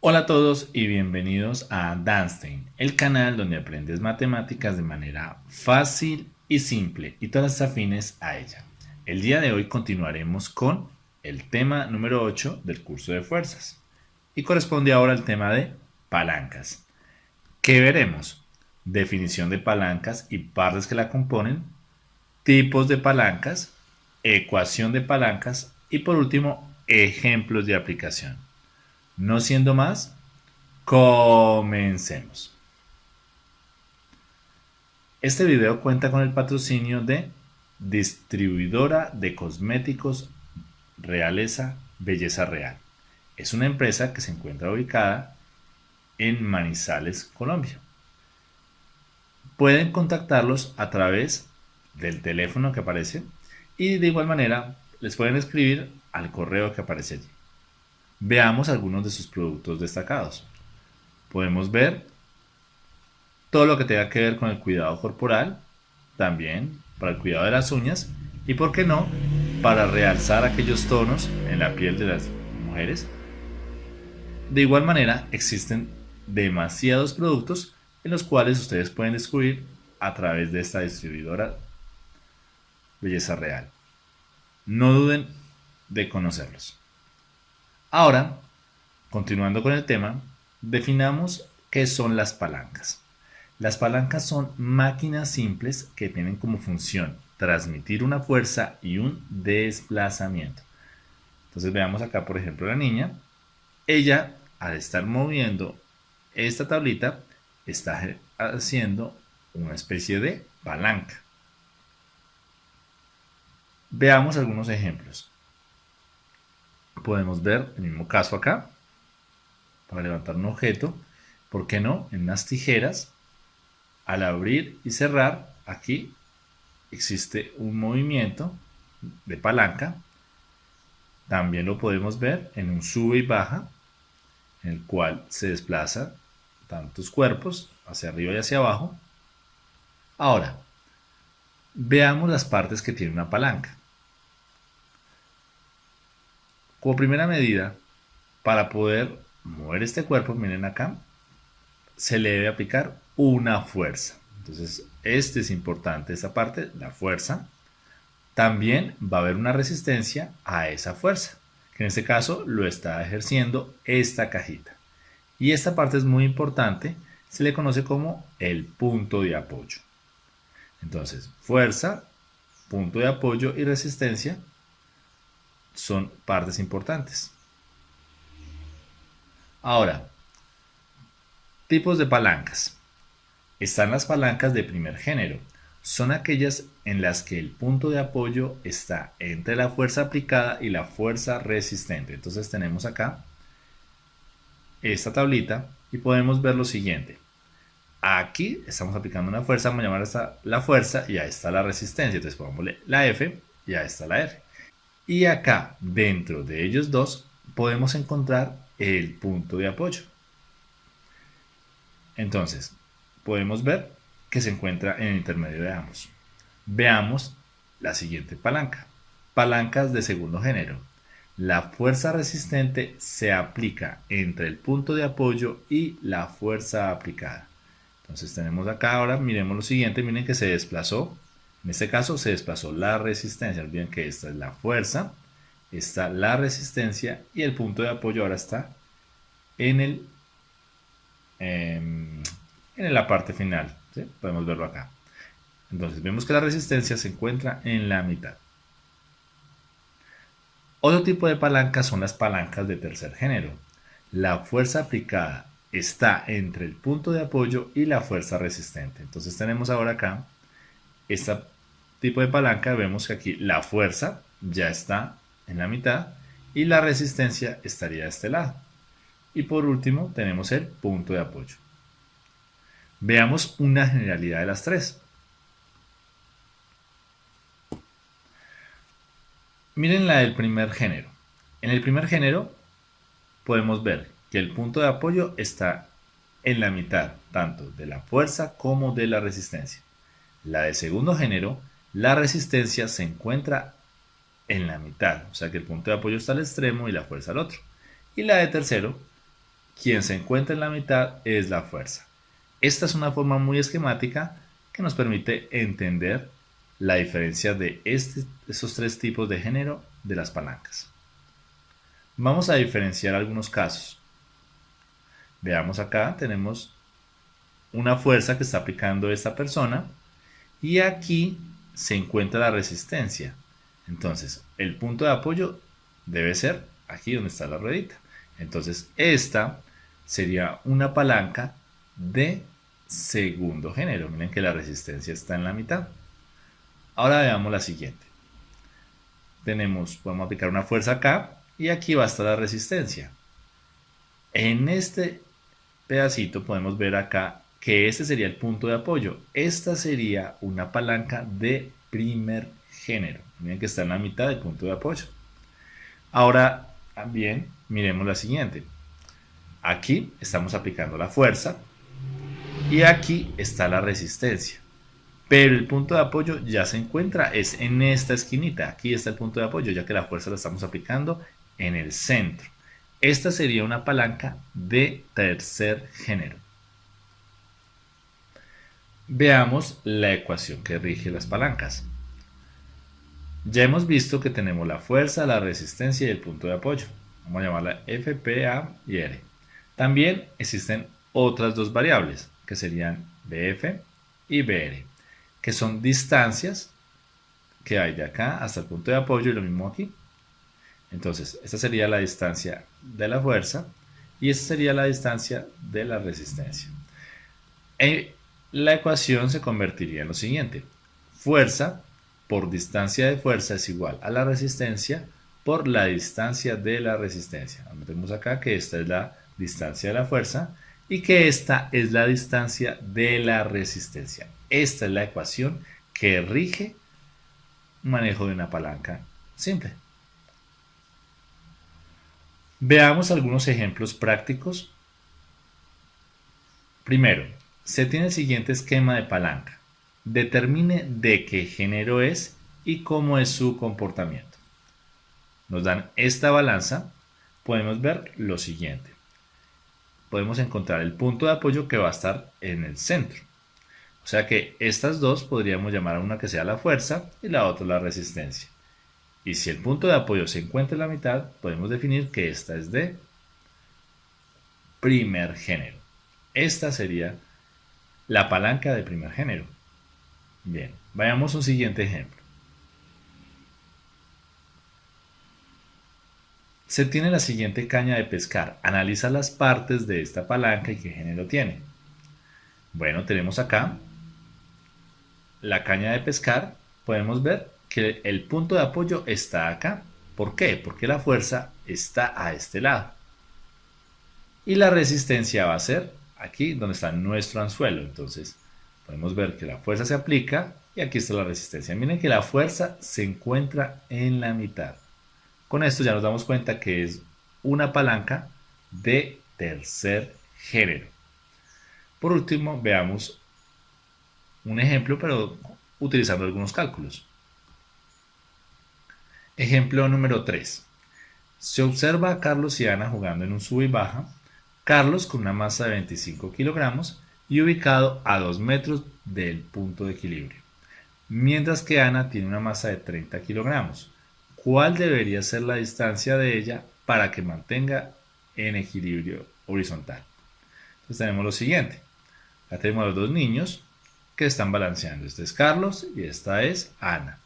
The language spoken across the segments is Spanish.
Hola a todos y bienvenidos a Danstein, el canal donde aprendes matemáticas de manera fácil y simple y todas afines a ella. El día de hoy continuaremos con el tema número 8 del curso de fuerzas y corresponde ahora al tema de palancas. ¿Qué veremos? Definición de palancas y partes que la componen, tipos de palancas, ecuación de palancas y por último ejemplos de aplicación. No siendo más, comencemos. Este video cuenta con el patrocinio de Distribuidora de Cosméticos Realeza Belleza Real. Es una empresa que se encuentra ubicada en Manizales, Colombia. Pueden contactarlos a través del teléfono que aparece y de igual manera les pueden escribir al correo que aparece allí. Veamos algunos de sus productos destacados. Podemos ver todo lo que tenga que ver con el cuidado corporal, también para el cuidado de las uñas y, por qué no, para realzar aquellos tonos en la piel de las mujeres. De igual manera, existen demasiados productos en los cuales ustedes pueden descubrir a través de esta distribuidora Belleza Real. No duden de conocerlos. Ahora, continuando con el tema, definamos qué son las palancas. Las palancas son máquinas simples que tienen como función transmitir una fuerza y un desplazamiento. Entonces veamos acá, por ejemplo, la niña. Ella, al estar moviendo esta tablita, está haciendo una especie de palanca. Veamos algunos ejemplos podemos ver el mismo caso acá, para levantar un objeto, ¿por qué no? En unas tijeras, al abrir y cerrar, aquí existe un movimiento de palanca, también lo podemos ver en un sube y baja, en el cual se desplaza tantos cuerpos hacia arriba y hacia abajo. Ahora, veamos las partes que tiene una palanca. Como primera medida, para poder mover este cuerpo, miren acá, se le debe aplicar una fuerza. Entonces, este es importante, esta parte, la fuerza. También va a haber una resistencia a esa fuerza, que en este caso lo está ejerciendo esta cajita. Y esta parte es muy importante, se le conoce como el punto de apoyo. Entonces, fuerza, punto de apoyo y resistencia son partes importantes. Ahora, tipos de palancas. Están las palancas de primer género. Son aquellas en las que el punto de apoyo está entre la fuerza aplicada y la fuerza resistente. Entonces tenemos acá esta tablita y podemos ver lo siguiente. Aquí estamos aplicando una fuerza, vamos a llamar esta la fuerza y ahí está la resistencia. Entonces pongámosle la F y ahí está la R. Y acá, dentro de ellos dos, podemos encontrar el punto de apoyo. Entonces, podemos ver que se encuentra en el intermedio de ambos. Veamos la siguiente palanca. Palancas de segundo género. La fuerza resistente se aplica entre el punto de apoyo y la fuerza aplicada. Entonces tenemos acá ahora, miremos lo siguiente, miren que se desplazó en este caso se desplazó la resistencia. Olviden que esta es la fuerza, está la resistencia y el punto de apoyo ahora está en, el, em, en la parte final. Podemos verlo acá. Entonces vemos que la resistencia se encuentra en la mitad. Otro tipo de palancas son las palancas de tercer género. La fuerza aplicada está entre el punto de apoyo y la fuerza resistente. Entonces tenemos ahora acá esta tipo de palanca vemos que aquí la fuerza ya está en la mitad y la resistencia estaría de este lado. Y por último tenemos el punto de apoyo. Veamos una generalidad de las tres. Miren la del primer género. En el primer género podemos ver que el punto de apoyo está en la mitad, tanto de la fuerza como de la resistencia. La de segundo género, la resistencia se encuentra en la mitad, o sea que el punto de apoyo está al extremo y la fuerza al otro. Y la de tercero, quien se encuentra en la mitad es la fuerza. Esta es una forma muy esquemática que nos permite entender la diferencia de esos tres tipos de género de las palancas. Vamos a diferenciar algunos casos. Veamos acá, tenemos una fuerza que está aplicando esta persona y aquí se encuentra la resistencia. Entonces, el punto de apoyo debe ser aquí donde está la ruedita. Entonces, esta sería una palanca de segundo género. Miren que la resistencia está en la mitad. Ahora veamos la siguiente. Tenemos, podemos aplicar una fuerza acá y aquí va a estar la resistencia. En este pedacito podemos ver acá que este sería el punto de apoyo. Esta sería una palanca de primer género. Miren que está en la mitad del punto de apoyo. Ahora, también miremos la siguiente. Aquí estamos aplicando la fuerza y aquí está la resistencia. Pero el punto de apoyo ya se encuentra, es en esta esquinita. Aquí está el punto de apoyo, ya que la fuerza la estamos aplicando en el centro. Esta sería una palanca de tercer género. Veamos la ecuación que rige las palancas. Ya hemos visto que tenemos la fuerza, la resistencia y el punto de apoyo. Vamos a llamarla F, P, A y R. También existen otras dos variables, que serían BF y BR, que son distancias que hay de acá hasta el punto de apoyo y lo mismo aquí. Entonces, esta sería la distancia de la fuerza y esta sería la distancia de la resistencia. En la ecuación se convertiría en lo siguiente. Fuerza por distancia de fuerza es igual a la resistencia por la distancia de la resistencia. Metemos acá que esta es la distancia de la fuerza y que esta es la distancia de la resistencia. Esta es la ecuación que rige manejo de una palanca simple. Veamos algunos ejemplos prácticos. Primero, se tiene el siguiente esquema de palanca. Determine de qué género es y cómo es su comportamiento. Nos dan esta balanza. Podemos ver lo siguiente. Podemos encontrar el punto de apoyo que va a estar en el centro. O sea que estas dos podríamos llamar a una que sea la fuerza y la otra la resistencia. Y si el punto de apoyo se encuentra en la mitad, podemos definir que esta es de primer género. Esta sería la palanca de primer género. Bien, vayamos a un siguiente ejemplo. Se tiene la siguiente caña de pescar. Analiza las partes de esta palanca y qué género tiene. Bueno, tenemos acá la caña de pescar. Podemos ver que el punto de apoyo está acá. ¿Por qué? Porque la fuerza está a este lado. Y la resistencia va a ser aquí donde está nuestro anzuelo. Entonces, podemos ver que la fuerza se aplica y aquí está la resistencia. Miren que la fuerza se encuentra en la mitad. Con esto ya nos damos cuenta que es una palanca de tercer género. Por último, veamos un ejemplo, pero utilizando algunos cálculos. Ejemplo número 3. Se observa a Carlos y Ana jugando en un sub y baja. Carlos con una masa de 25 kilogramos y ubicado a 2 metros del punto de equilibrio. Mientras que Ana tiene una masa de 30 kilogramos. ¿Cuál debería ser la distancia de ella para que mantenga en equilibrio horizontal? Entonces tenemos lo siguiente. Acá tenemos a los dos niños que están balanceando. Este es Carlos y esta es Ana.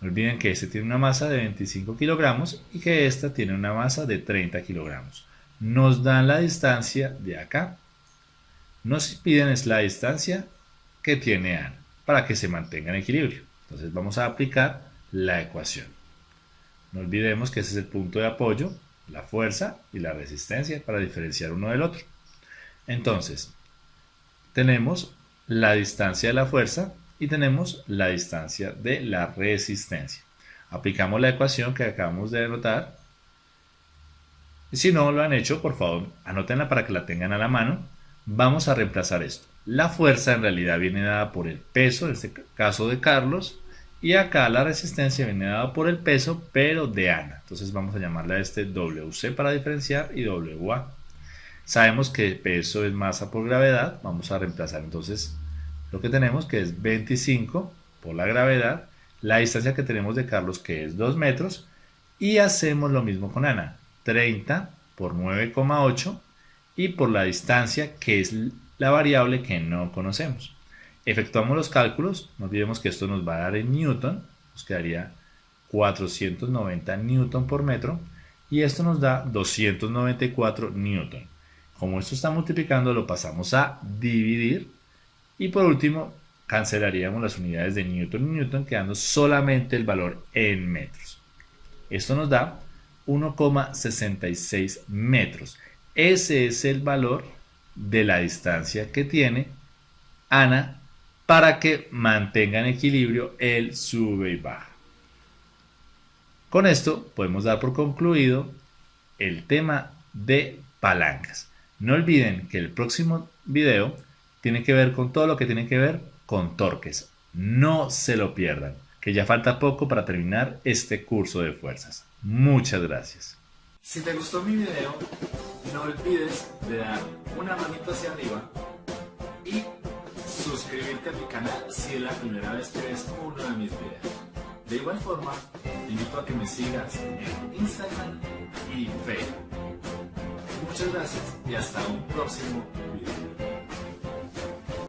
No olviden que este tiene una masa de 25 kilogramos y que esta tiene una masa de 30 kilogramos. Nos dan la distancia de acá. Nos piden es la distancia que tiene Ana para que se mantenga en equilibrio. Entonces vamos a aplicar la ecuación. No olvidemos que ese es el punto de apoyo, la fuerza y la resistencia para diferenciar uno del otro. Entonces, tenemos la distancia de la fuerza y tenemos la distancia de la resistencia. Aplicamos la ecuación que acabamos de anotar Si no lo han hecho, por favor, anótenla para que la tengan a la mano. Vamos a reemplazar esto. La fuerza en realidad viene dada por el peso, en este caso de Carlos, y acá la resistencia viene dada por el peso, pero de Ana. Entonces vamos a llamarle a este WC para diferenciar y WA. Sabemos que peso es masa por gravedad. Vamos a reemplazar entonces lo que tenemos que es 25 por la gravedad. La distancia que tenemos de Carlos que es 2 metros. Y hacemos lo mismo con Ana. 30 por 9,8 y por la distancia que es la variable que no conocemos. Efectuamos los cálculos, no olvidemos que esto nos va a dar en newton, nos quedaría 490 newton por metro y esto nos da 294 newton. Como esto está multiplicando lo pasamos a dividir y por último cancelaríamos las unidades de newton y newton quedando solamente el valor en metros. Esto nos da 1,66 metros. Ese es el valor de la distancia que tiene Ana para que mantenga en equilibrio el sube y baja. Con esto podemos dar por concluido el tema de palancas. No olviden que el próximo video tiene que ver con todo lo que tiene que ver con torques. No se lo pierdan, que ya falta poco para terminar este curso de fuerzas. Muchas gracias. Si te gustó mi video, no olvides de dar una manito hacia arriba y suscribirte a mi canal si es la primera vez que ves uno de mis videos. De igual forma, te invito a que me sigas en Instagram y Facebook. Muchas gracias y hasta un próximo video.